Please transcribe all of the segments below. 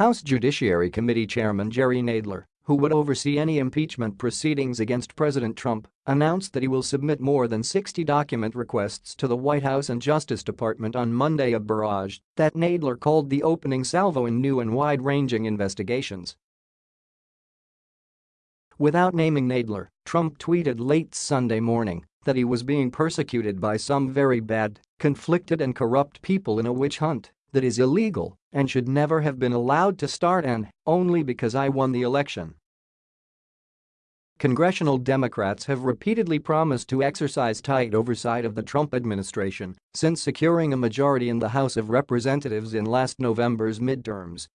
House Judiciary Committee Chairman Jerry Nadler, who would oversee any impeachment proceedings against President Trump, announced that he will submit more than 60 document requests to the White House and Justice Department on Monday a barrage that Nadler called the opening salvo in new and wide-ranging investigations. Without naming Nadler, Trump tweeted late Sunday morning that he was being persecuted by some very bad, conflicted and corrupt people in a witch hunt that is illegal and should never have been allowed to start and only because I won the election. Congressional Democrats have repeatedly promised to exercise tight oversight of the Trump administration since securing a majority in the House of Representatives in last November's midterms.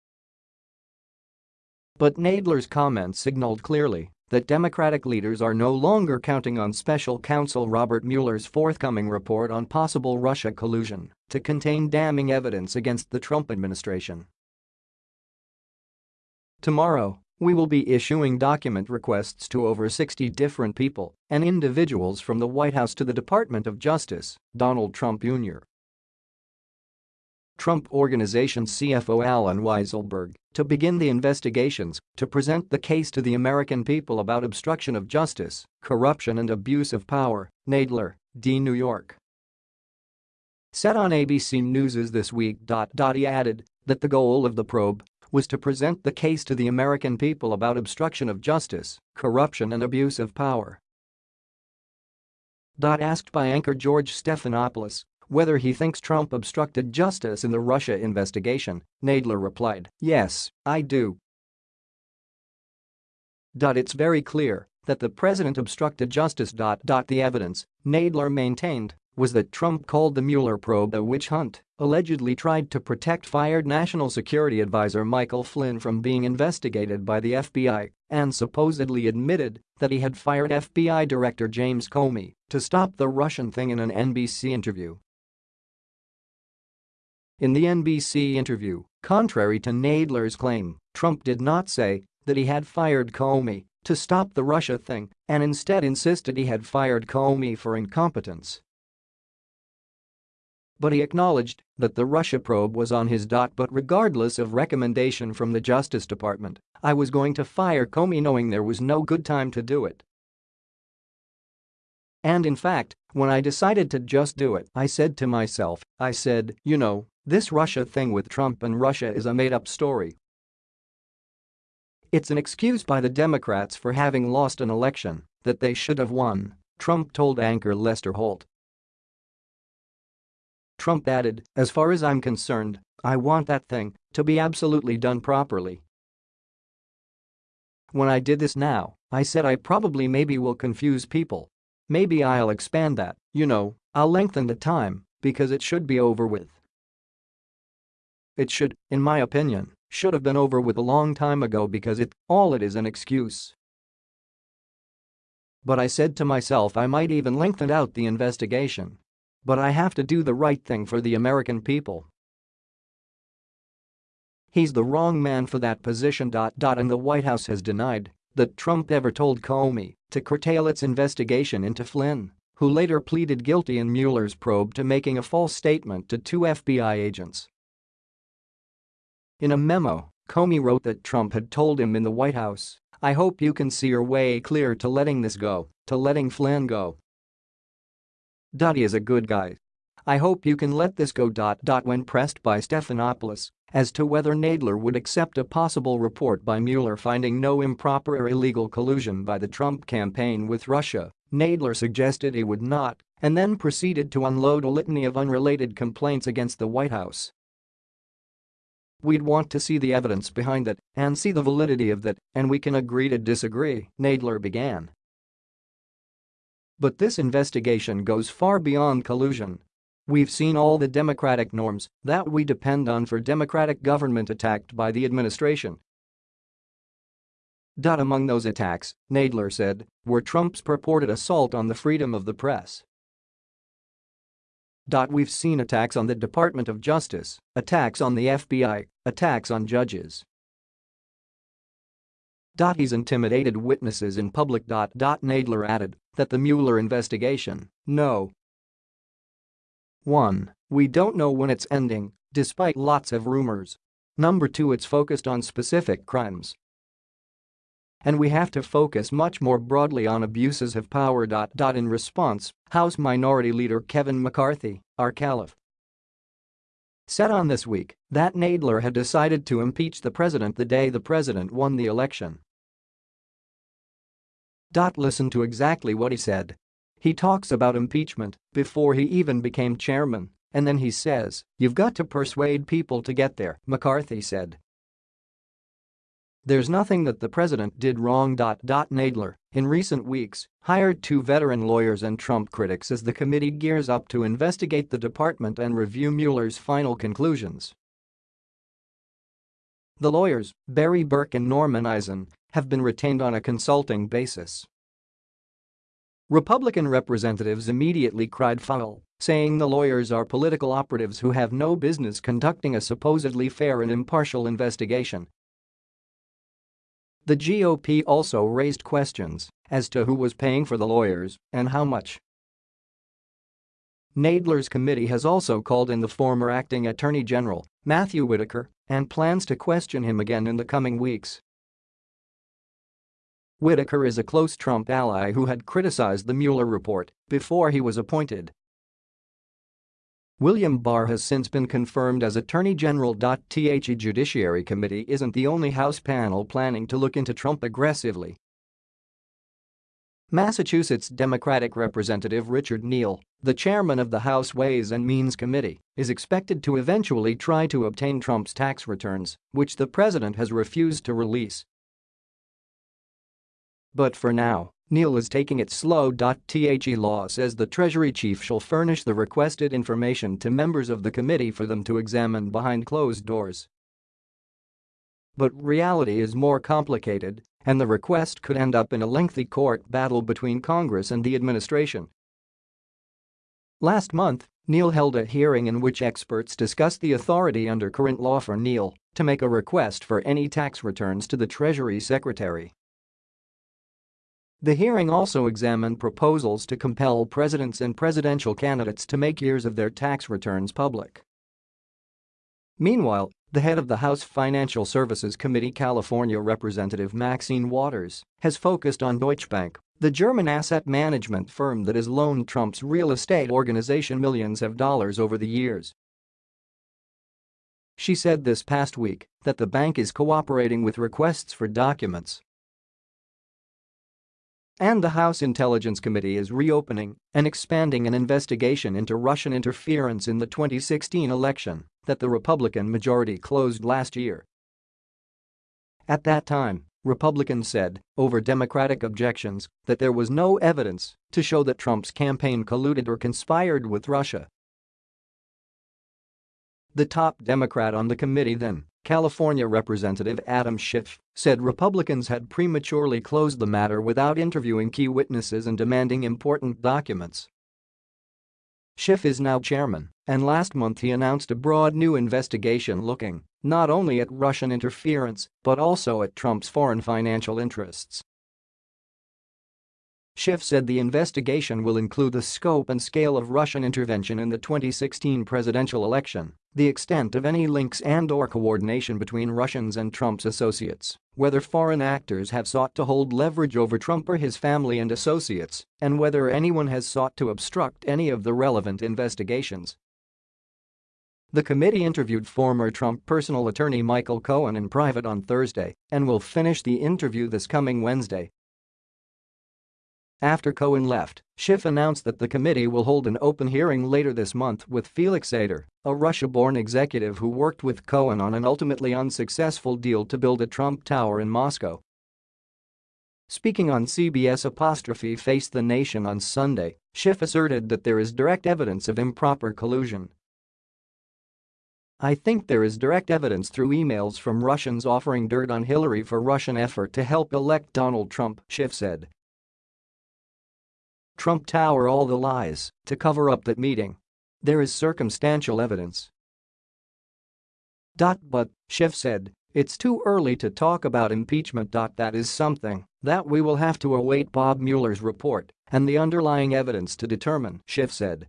But Nadler's comments signaled clearly that Democratic leaders are no longer counting on special counsel Robert Mueller's forthcoming report on possible Russia collusion to contain damning evidence against the Trump administration. Tomorrow, we will be issuing document requests to over 60 different people and individuals from the White House to the Department of Justice, Donald Trump Jr. Trump Organization CFO Allen Weisselberg to begin the investigations to present the case to the American people about obstruction of justice, corruption and abuse of power, Nadler, D. New York. Said on ABC News' This Week. He added that the goal of the probe was to present the case to the American people about obstruction of justice, corruption and abuse of power. Asked by anchor George Stephanopoulos whether he thinks Trump obstructed justice in the Russia investigation, Nadler replied, yes, I do. It's very clear that the president obstructed justice. The evidence, Nadler maintained, was that Trump called the Mueller probe a witch hunt, allegedly tried to protect fired National Security Advisor Michael Flynn from being investigated by the FBI, and supposedly admitted that he had fired FBI Director James Comey to stop the Russian thing in an NBC interview. In the NBC interview, contrary to Nadler's claim, Trump did not say that he had fired Comey to stop the Russia thing and instead insisted he had fired Comey for incompetence. But he acknowledged that the Russia probe was on his dot but regardless of recommendation from the Justice Department, I was going to fire Comey knowing there was no good time to do it. And in fact, when I decided to just do it, I said to myself, I said, you know, this Russia thing with Trump and Russia is a made-up story. It's an excuse by the Democrats for having lost an election that they should have won, Trump told anchor Lester Holt. Trump added, as far as I'm concerned, I want that thing to be absolutely done properly. When I did this now, I said I probably maybe will confuse people. Maybe I'll expand that, you know, I'll lengthen the time, because it should be over with. It should, in my opinion, should have been over with a long time ago because it, all it is an excuse. But I said to myself I might even lengthen out the investigation. But I have to do the right thing for the American people. He's the wrong man for that position. And the White House has denied that Trump ever told Comey to curtail its investigation into Flynn, who later pleaded guilty in Mueller's probe to making a false statement to two FBI agents. In a memo, Comey wrote that Trump had told him in the White House, I hope you can see your way clear to letting this go, to letting Flynn go. He is a good guy. I hope you can let this go. When pressed by Stephanopoulos as to whether Nadler would accept a possible report by Mueller finding no improper or illegal collusion by the Trump campaign with Russia, Nadler suggested he would not and then proceeded to unload a litany of unrelated complaints against the White House. We'd want to see the evidence behind that and see the validity of that, and we can agree to disagree, Nadler began. But this investigation goes far beyond collusion. We've seen all the democratic norms that we depend on for democratic government attacked by the administration. Among those attacks, Nadler said, were Trump's purported assault on the freedom of the press We've seen attacks on the Department of Justice, attacks on the FBI, attacks on judges. He's intimidated witnesses in public. Nadler added that the Mueller investigation, no. 1. We don't know when it's ending, despite lots of rumors. Number 2 it's focused on specific crimes. And we have to focus much more broadly on abuses of power. In response, House Minority Leader Kevin McCarthy, our caliph, said on This Week that Nadler had decided to impeach the president the day the president won the election. Listen to exactly what he said. He talks about impeachment before he even became chairman, and then he says, you've got to persuade people to get there, McCarthy said. There's nothing that the president did wrong. Nadler, in recent weeks, hired two veteran lawyers and Trump critics as the committee gears up to investigate the department and review Mueller's final conclusions. The lawyers, Barry Berke and Norman Eisen, have been retained on a consulting basis. Republican representatives immediately cried foul, saying the lawyers are political operatives who have no business conducting a supposedly fair and impartial investigation the GOP also raised questions as to who was paying for the lawyers and how much. Nadler's committee has also called in the former acting attorney general, Matthew Whitaker, and plans to question him again in the coming weeks. Whitaker is a close Trump ally who had criticized the Mueller report before he was appointed William Barr has since been confirmed as Attorney General. The Judiciary Committee isn't the only House panel planning to look into Trump aggressively. Massachusetts Democratic Representative Richard Neal, the chairman of the House Ways and Means Committee, is expected to eventually try to obtain Trump's tax returns, which the president has refused to release. But for now, Neal is taking it slow. The law says the Treasury chief shall furnish the requested information to members of the committee for them to examine behind closed doors. But reality is more complicated, and the request could end up in a lengthy court battle between Congress and the administration. Last month, Neal held a hearing in which experts discussed the authority under current law for Neal to make a request for any tax returns to the Treasury Secretary. The hearing also examined proposals to compel presidents and presidential candidates to make years of their tax returns public. Meanwhile, the head of the House Financial Services Committee California Representative Maxine Waters has focused on Deutsche Bank, the German asset management firm that has loaned Trump's real estate organization millions of dollars over the years. She said this past week that the bank is cooperating with requests for documents and the House Intelligence Committee is reopening and expanding an investigation into Russian interference in the 2016 election that the Republican majority closed last year. At that time, Republicans said, over Democratic objections, that there was no evidence to show that Trump's campaign colluded or conspired with Russia. The top Democrat on the committee then California Representative Adam Schiff said Republicans had prematurely closed the matter without interviewing key witnesses and demanding important documents. Schiff is now chairman, and last month he announced a broad new investigation looking not only at Russian interference but also at Trump's foreign financial interests. Schiff said the investigation will include the scope and scale of Russian intervention in the 2016 presidential election, the extent of any links and or coordination between Russians and Trump's associates, whether foreign actors have sought to hold leverage over Trump or his family and associates, and whether anyone has sought to obstruct any of the relevant investigations. The committee interviewed former Trump personal attorney Michael Cohen in private on Thursday and will finish the interview this coming Wednesday after Cohen left, Schiff announced that the committee will hold an open hearing later this month with Felix Sater, a Russia-born executive who worked with Cohen on an ultimately unsuccessful deal to build a Trump Tower in Moscow. Speaking on CBS apostrophe Face the Nation on Sunday, Schiff asserted that there is direct evidence of improper collusion. I think there is direct evidence through emails from Russians offering dirt on Hillary for Russian effort to help elect Donald Trump, Schiff said. Trump Tower all the lies to cover up that meeting. There is circumstantial evidence. But, Schiff said, it's too early to talk about impeachment. That is something that we will have to await Bob Mueller's report and the underlying evidence to determine, Schiff said.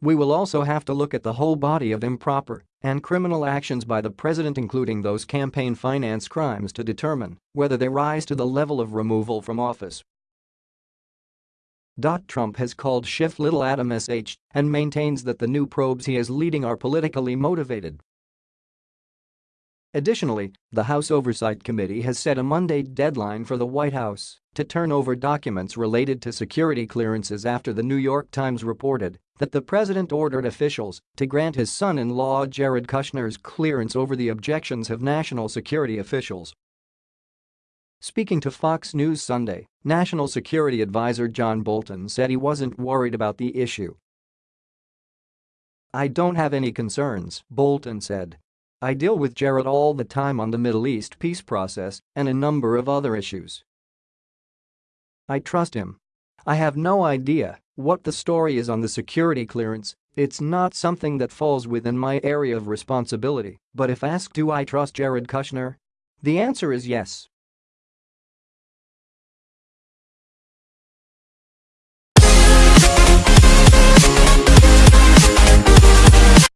We will also have to look at the whole body of improper and criminal actions by the president including those campaign finance crimes to determine whether they rise to the level of removal from office. Trump has called Schiff Little Adam SH and maintains that the new probes he is leading are politically motivated. Additionally, the House Oversight Committee has set a Monday deadline for the White House to turn over documents related to security clearances after the New York Times reported that the president ordered officials to grant his son-in-law Jared Kushner's clearance over the objections of national security officials. Speaking to Fox News Sunday, National Security Advisor John Bolton said he wasn't worried about the issue. I don't have any concerns, Bolton said. I deal with Jared all the time on the Middle East peace process and a number of other issues. I trust him. I have no idea what the story is on the security clearance, it's not something that falls within my area of responsibility, but if asked do I trust Jared Kushner? The answer is yes.